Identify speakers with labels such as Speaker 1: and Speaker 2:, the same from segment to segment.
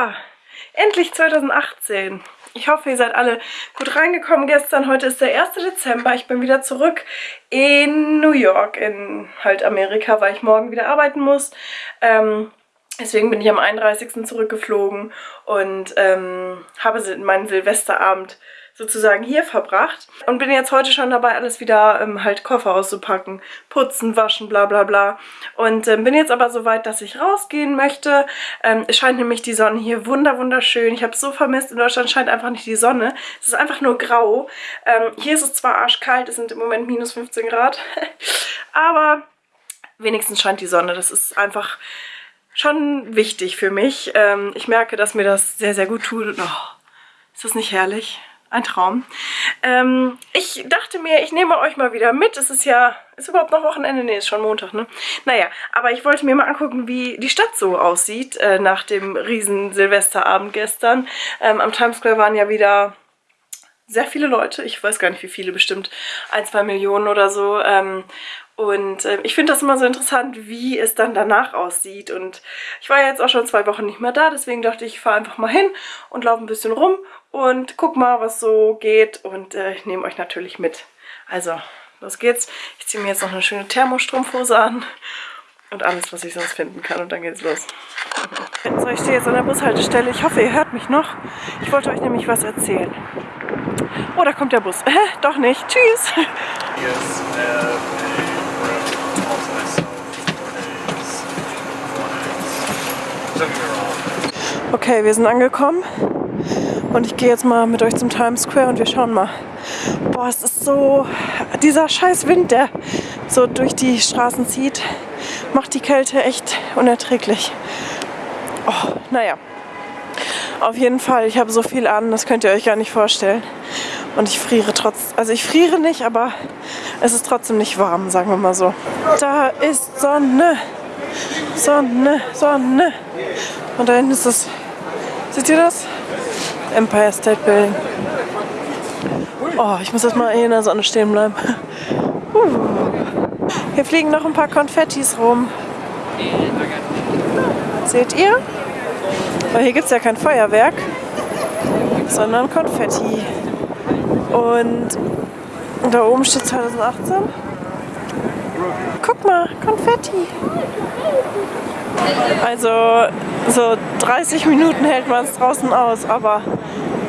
Speaker 1: Ja, endlich 2018. Ich hoffe, ihr seid alle gut reingekommen gestern. Heute ist der 1. Dezember. Ich bin wieder zurück in New York, in halt Amerika, weil ich morgen wieder arbeiten muss. Ähm, deswegen bin ich am 31. zurückgeflogen und ähm, habe meinen Silvesterabend sozusagen hier verbracht und bin jetzt heute schon dabei, alles wieder ähm, halt Koffer auszupacken, putzen, waschen, bla bla bla. Und ähm, bin jetzt aber so weit, dass ich rausgehen möchte. Ähm, es scheint nämlich die Sonne hier wunder wunderschön. Ich habe es so vermisst, in Deutschland scheint einfach nicht die Sonne. Es ist einfach nur grau. Ähm, hier ist es zwar arschkalt, es sind im Moment minus 15 Grad, aber wenigstens scheint die Sonne. Das ist einfach schon wichtig für mich. Ähm, ich merke, dass mir das sehr, sehr gut tut. Oh, ist das nicht herrlich? Ein Traum. Ähm, ich dachte mir, ich nehme euch mal wieder mit. Es ist ja, ist überhaupt noch Wochenende? Nee, ist schon Montag, ne? Naja, aber ich wollte mir mal angucken, wie die Stadt so aussieht äh, nach dem riesen Silvesterabend gestern. Ähm, am Times Square waren ja wieder sehr viele Leute. Ich weiß gar nicht, wie viele, bestimmt ein, zwei Millionen oder so. Ähm, und äh, ich finde das immer so interessant, wie es dann danach aussieht. Und ich war jetzt auch schon zwei Wochen nicht mehr da, deswegen dachte ich, ich fahre einfach mal hin und laufe ein bisschen rum und guck mal, was so geht. Und äh, ich nehme euch natürlich mit. Also, los geht's. Ich ziehe mir jetzt noch eine schöne Thermostrumpfhose an und alles, was ich sonst finden kann. Und dann geht's los. So, ich stehe jetzt an der Bushaltestelle. Ich hoffe, ihr hört mich noch. Ich wollte euch nämlich was erzählen. Oh, da kommt der Bus. Äh, doch nicht. Tschüss. Yes, uh, Okay, wir sind angekommen und ich gehe jetzt mal mit euch zum Times Square und wir schauen mal. Boah, es ist so... Dieser scheiß Wind, der so durch die Straßen zieht, macht die Kälte echt unerträglich. Oh, naja. Auf jeden Fall, ich habe so viel an, das könnt ihr euch gar nicht vorstellen. Und ich friere trotz... Also ich friere nicht, aber es ist trotzdem nicht warm, sagen wir mal so. Da ist Sonne. Sonne, Sonne. Und da hinten ist das Seht ihr das? Empire State Building. Oh, ich muss erstmal hier in der Sonne stehen bleiben. Hier fliegen noch ein paar Konfettis rum. Seht ihr? Aber hier gibt es ja kein Feuerwerk, sondern Konfetti. Und da oben steht 2018. Guck mal, Konfetti. Also so 30 Minuten hält man es draußen aus, aber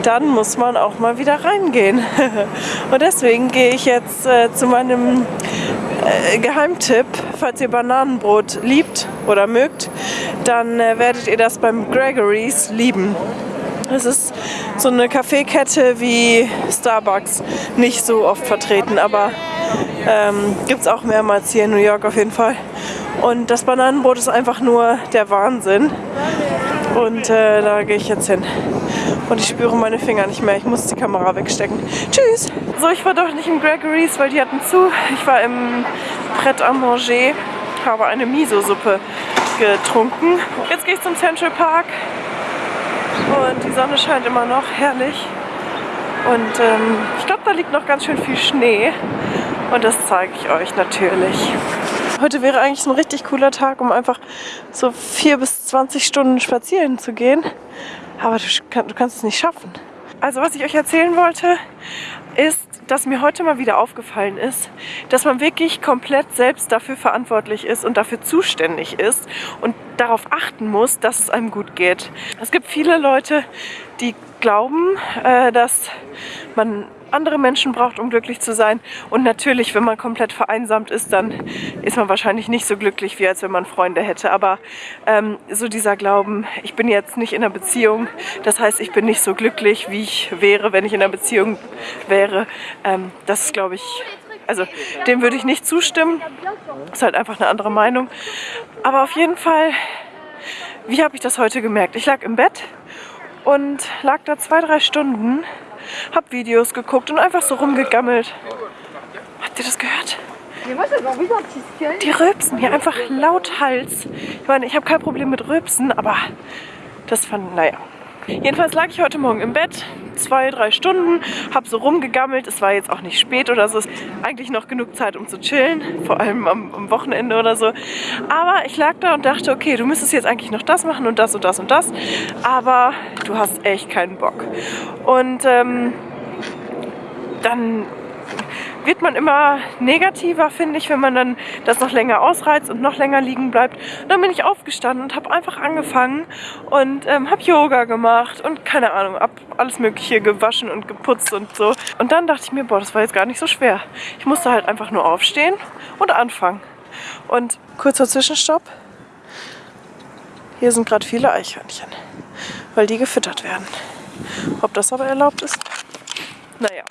Speaker 1: dann muss man auch mal wieder reingehen. Und deswegen gehe ich jetzt äh, zu meinem äh, Geheimtipp. Falls ihr Bananenbrot liebt oder mögt, dann äh, werdet ihr das beim Gregory's lieben. Es ist so eine Kaffeekette wie Starbucks, nicht so oft vertreten, aber ähm, gibt es auch mehrmals hier in New York auf jeden Fall. Und das Bananenbrot ist einfach nur der Wahnsinn. Und äh, da gehe ich jetzt hin. Und ich spüre meine Finger nicht mehr. Ich muss die Kamera wegstecken. Tschüss! So, ich war doch nicht im Gregory's, weil die hatten zu. Ich war im Pret à Manger, habe eine Miso-Suppe getrunken. Jetzt gehe ich zum Central Park. Und die Sonne scheint immer noch. Herrlich. Und ähm, ich glaube, da liegt noch ganz schön viel Schnee. Und das zeige ich euch natürlich. Heute wäre eigentlich ein richtig cooler Tag, um einfach so 4 bis 20 Stunden spazieren zu gehen. Aber du, du kannst es nicht schaffen. Also was ich euch erzählen wollte, ist, dass mir heute mal wieder aufgefallen ist, dass man wirklich komplett selbst dafür verantwortlich ist und dafür zuständig ist und darauf achten muss, dass es einem gut geht. Es gibt viele Leute, die glauben, äh, dass man andere Menschen braucht, um glücklich zu sein. Und natürlich, wenn man komplett vereinsamt ist, dann ist man wahrscheinlich nicht so glücklich, wie als wenn man Freunde hätte. Aber ähm, so dieser Glauben, ich bin jetzt nicht in einer Beziehung, das heißt, ich bin nicht so glücklich, wie ich wäre, wenn ich in einer Beziehung wäre, ähm, das ist, glaube ich, also dem würde ich nicht zustimmen. Ist halt einfach eine andere Meinung. Aber auf jeden Fall, wie habe ich das heute gemerkt? Ich lag im Bett und lag da zwei, drei Stunden hab Videos geguckt und einfach so rumgegammelt. Habt ihr das gehört? Die rülpsen hier einfach laut Hals. Ich meine, ich habe kein Problem mit Rülpsen, aber das fand, naja. Jedenfalls lag ich heute Morgen im Bett, zwei, drei Stunden, habe so rumgegammelt. Es war jetzt auch nicht spät oder so. Es ist eigentlich noch genug Zeit, um zu chillen, vor allem am, am Wochenende oder so. Aber ich lag da und dachte, okay, du müsstest jetzt eigentlich noch das machen und das und das und das. Aber du hast echt keinen Bock. Und ähm, dann wird man immer negativer, finde ich, wenn man dann das noch länger ausreizt und noch länger liegen bleibt. Und dann bin ich aufgestanden und habe einfach angefangen und ähm, habe Yoga gemacht und keine Ahnung, habe alles mögliche gewaschen und geputzt und so. Und dann dachte ich mir, boah, das war jetzt gar nicht so schwer. Ich musste halt einfach nur aufstehen und anfangen. Und kurzer Zwischenstopp. Hier sind gerade viele Eichhörnchen, weil die gefüttert werden. Ob das aber erlaubt ist? Naja.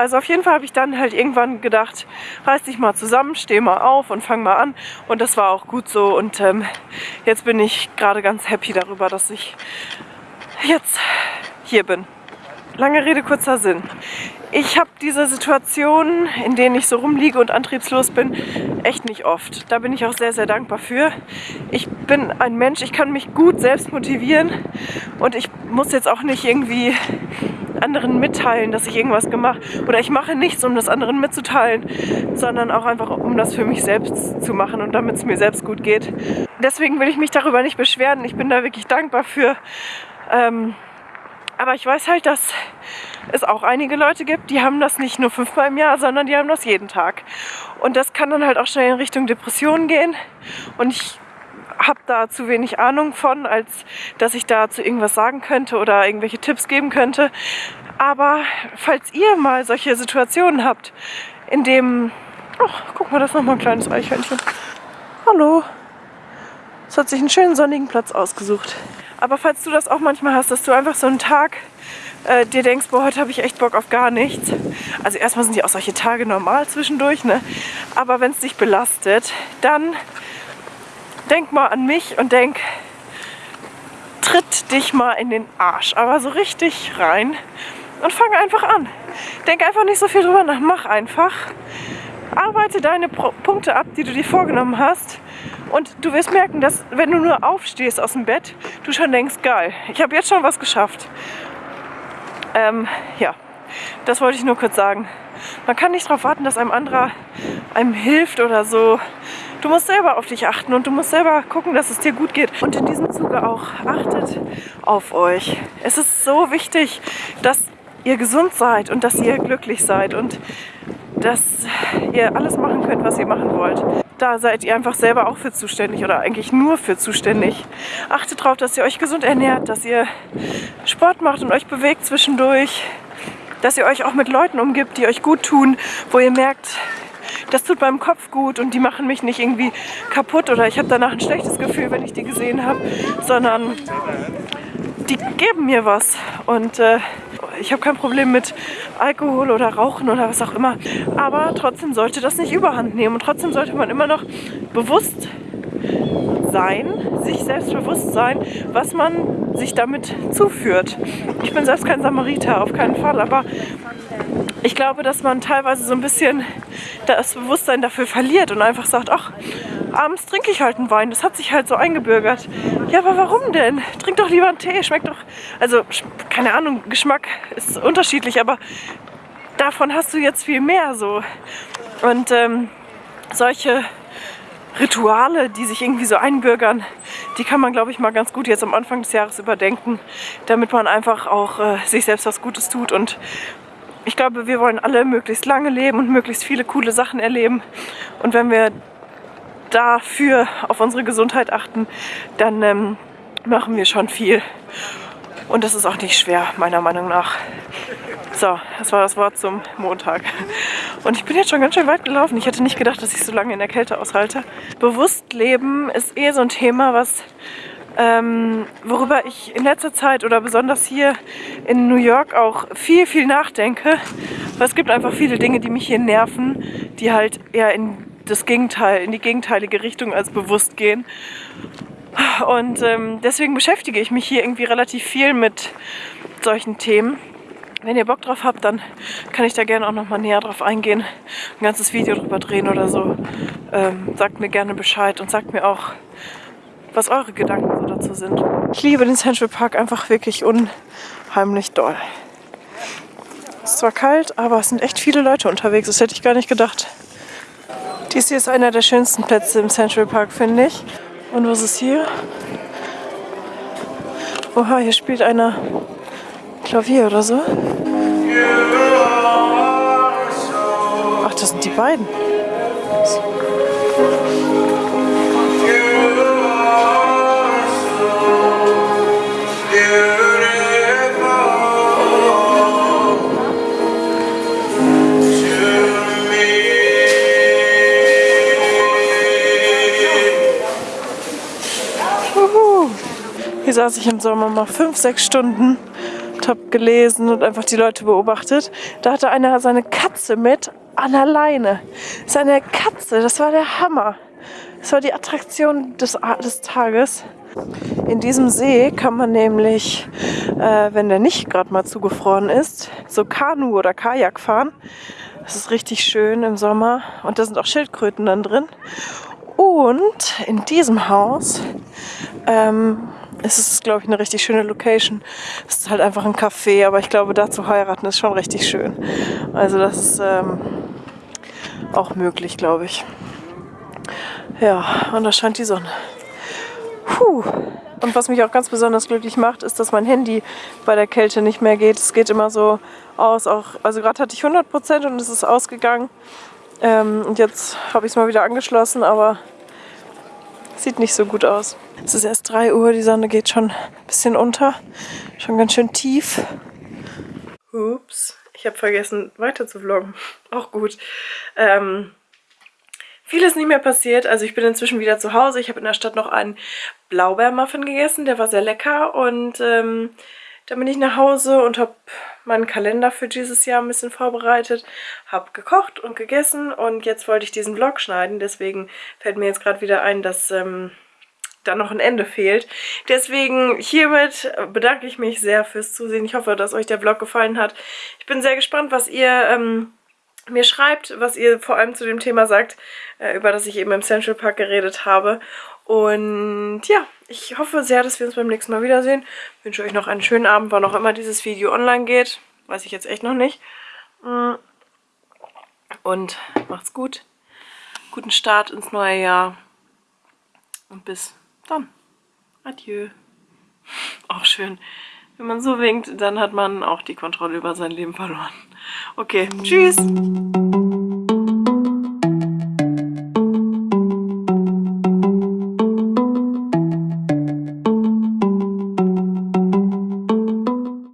Speaker 1: Also auf jeden Fall habe ich dann halt irgendwann gedacht, reiß dich mal zusammen, steh mal auf und fang mal an. Und das war auch gut so. Und ähm, jetzt bin ich gerade ganz happy darüber, dass ich jetzt hier bin. Lange Rede, kurzer Sinn. Ich habe diese Situationen, in denen ich so rumliege und antriebslos bin, echt nicht oft. Da bin ich auch sehr, sehr dankbar für. Ich bin ein Mensch, ich kann mich gut selbst motivieren und ich muss jetzt auch nicht irgendwie anderen mitteilen, dass ich irgendwas gemacht oder ich mache nichts, um das anderen mitzuteilen, sondern auch einfach, um das für mich selbst zu machen und damit es mir selbst gut geht. Deswegen will ich mich darüber nicht beschweren. Ich bin da wirklich dankbar für. Ähm, aber ich weiß halt, dass es auch einige Leute gibt, die haben das nicht nur fünfmal im Jahr, sondern die haben das jeden Tag. Und das kann dann halt auch schnell in Richtung Depressionen gehen. Und ich habe da zu wenig Ahnung von, als dass ich dazu irgendwas sagen könnte oder irgendwelche Tipps geben könnte. Aber falls ihr mal solche Situationen habt, in dem... Oh, guck mal, das ist nochmal ein kleines Eichhörnchen. Hallo. Es hat sich einen schönen sonnigen Platz ausgesucht. Aber falls du das auch manchmal hast, dass du einfach so einen Tag äh, dir denkst, boah, heute habe ich echt Bock auf gar nichts. Also erstmal sind die auch solche Tage normal zwischendurch, ne? Aber wenn es dich belastet, dann denk mal an mich und denk, tritt dich mal in den Arsch, aber so richtig rein und fang einfach an. Denk einfach nicht so viel drüber nach, mach einfach. Arbeite deine Pro Punkte ab, die du dir vorgenommen hast und du wirst merken, dass wenn du nur aufstehst aus dem Bett, du schon denkst, geil, ich habe jetzt schon was geschafft. Ähm, ja, das wollte ich nur kurz sagen. Man kann nicht darauf warten, dass einem anderer einem hilft oder so. Du musst selber auf dich achten und du musst selber gucken, dass es dir gut geht. Und in diesem Zuge auch achtet auf euch. Es ist so wichtig, dass ihr gesund seid und dass ihr glücklich seid und dass ihr alles machen könnt, was ihr machen wollt. Da seid ihr einfach selber auch für zuständig oder eigentlich nur für zuständig. Achtet darauf, dass ihr euch gesund ernährt, dass ihr Sport macht und euch bewegt zwischendurch, dass ihr euch auch mit Leuten umgibt, die euch gut tun, wo ihr merkt, das tut meinem Kopf gut und die machen mich nicht irgendwie kaputt oder ich habe danach ein schlechtes Gefühl, wenn ich die gesehen habe, sondern die geben mir was und äh, ich habe kein Problem mit Alkohol oder Rauchen oder was auch immer, aber trotzdem sollte das nicht überhand nehmen und trotzdem sollte man immer noch bewusst sein, sich selbst bewusst sein, was man sich damit zuführt. Ich bin selbst kein Samariter, auf keinen Fall, aber ich glaube, dass man teilweise so ein bisschen das Bewusstsein dafür verliert und einfach sagt, ach, abends trinke ich halt einen Wein, das hat sich halt so eingebürgert. Ja, aber warum denn? Trink doch lieber einen Tee, schmeckt doch, also keine Ahnung, Geschmack ist unterschiedlich, aber davon hast du jetzt viel mehr so. Und ähm, solche Rituale, die sich irgendwie so einbürgern, die kann man, glaube ich, mal ganz gut jetzt am Anfang des Jahres überdenken, damit man einfach auch äh, sich selbst was Gutes tut und ich glaube, wir wollen alle möglichst lange leben und möglichst viele coole Sachen erleben. Und wenn wir dafür auf unsere Gesundheit achten, dann ähm, machen wir schon viel. Und das ist auch nicht schwer, meiner Meinung nach. So, das war das Wort zum Montag. Und ich bin jetzt schon ganz schön weit gelaufen. Ich hätte nicht gedacht, dass ich so lange in der Kälte aushalte. Bewusst leben ist eh so ein Thema, was ähm, worüber ich in letzter Zeit oder besonders hier in New York auch viel, viel nachdenke. Weil es gibt einfach viele Dinge, die mich hier nerven, die halt eher in das Gegenteil, in die gegenteilige Richtung als bewusst gehen. Und ähm, deswegen beschäftige ich mich hier irgendwie relativ viel mit solchen Themen. Wenn ihr Bock drauf habt, dann kann ich da gerne auch nochmal näher drauf eingehen, ein ganzes Video drüber drehen oder so. Ähm, sagt mir gerne Bescheid und sagt mir auch, was eure Gedanken so dazu sind. Ich liebe den Central Park einfach wirklich unheimlich doll. ist zwar kalt, aber es sind echt viele Leute unterwegs. Das hätte ich gar nicht gedacht. Dies hier ist einer der schönsten Plätze im Central Park, finde ich. Und was ist hier? Oha, hier spielt einer Klavier oder so. Ach, das sind die beiden. Saß ich im Sommer mal fünf, sechs Stunden und habe gelesen und einfach die Leute beobachtet. Da hatte einer seine Katze mit an der Leine. Seine Katze, das war der Hammer. Das war die Attraktion des, des Tages. In diesem See kann man nämlich, äh, wenn der nicht gerade mal zugefroren ist, so Kanu oder Kajak fahren. Das ist richtig schön im Sommer und da sind auch Schildkröten dann drin. Und in diesem Haus ähm, es ist, glaube ich, eine richtig schöne Location. Es ist halt einfach ein Café, aber ich glaube, da zu heiraten ist schon richtig schön. Also das ist ähm, auch möglich, glaube ich. Ja, und da scheint die Sonne. Puh. Und was mich auch ganz besonders glücklich macht, ist, dass mein Handy bei der Kälte nicht mehr geht. Es geht immer so aus, auch, also gerade hatte ich 100% und es ist ausgegangen. Ähm, und jetzt habe ich es mal wieder angeschlossen, aber Sieht nicht so gut aus. Es ist erst 3 Uhr, die Sonne geht schon ein bisschen unter. Schon ganz schön tief. Ups, ich habe vergessen weiter zu vloggen. Auch gut. Ähm, ist nicht mehr passiert. Also ich bin inzwischen wieder zu Hause. Ich habe in der Stadt noch einen Blaubeermuffin gegessen. Der war sehr lecker. Und ähm, dann bin ich nach Hause und habe meinen Kalender für dieses Jahr ein bisschen vorbereitet, habe gekocht und gegessen und jetzt wollte ich diesen Vlog schneiden, deswegen fällt mir jetzt gerade wieder ein, dass ähm, da noch ein Ende fehlt. Deswegen hiermit bedanke ich mich sehr fürs Zusehen. Ich hoffe, dass euch der Vlog gefallen hat. Ich bin sehr gespannt, was ihr... Ähm, mir schreibt, was ihr vor allem zu dem Thema sagt, äh, über das ich eben im Central Park geredet habe. Und ja, ich hoffe sehr, dass wir uns beim nächsten Mal wiedersehen. Ich wünsche euch noch einen schönen Abend, wann auch immer dieses Video online geht. Weiß ich jetzt echt noch nicht. Mm. Und macht's gut. Guten Start ins neue Jahr. Und bis dann. Adieu. Auch schön. Wenn man so winkt, dann hat man auch die Kontrolle über sein Leben verloren. Okay, tschüss.